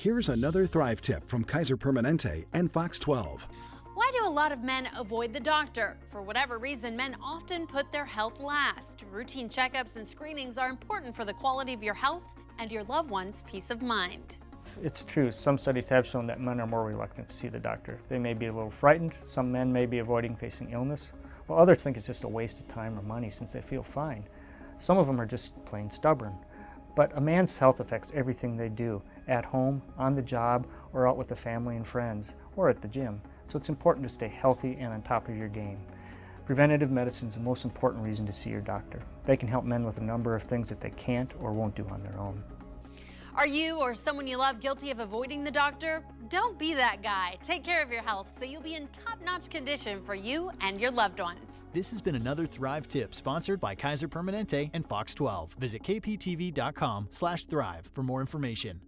Here's another Thrive tip from Kaiser Permanente and Fox 12. Why do a lot of men avoid the doctor? For whatever reason, men often put their health last. Routine checkups and screenings are important for the quality of your health and your loved one's peace of mind. It's true. Some studies have shown that men are more reluctant to see the doctor. They may be a little frightened. Some men may be avoiding facing illness, while others think it's just a waste of time or money since they feel fine. Some of them are just plain stubborn. But a man's health affects everything they do, at home, on the job, or out with the family and friends, or at the gym. So it's important to stay healthy and on top of your game. Preventative medicine is the most important reason to see your doctor. They can help men with a number of things that they can't or won't do on their own. Are you or someone you love guilty of avoiding the doctor? Don't be that guy. Take care of your health so you'll be in top-notch condition for you and your loved ones. This has been another Thrive tip sponsored by Kaiser Permanente and Fox 12. Visit kptv.com/thrive for more information.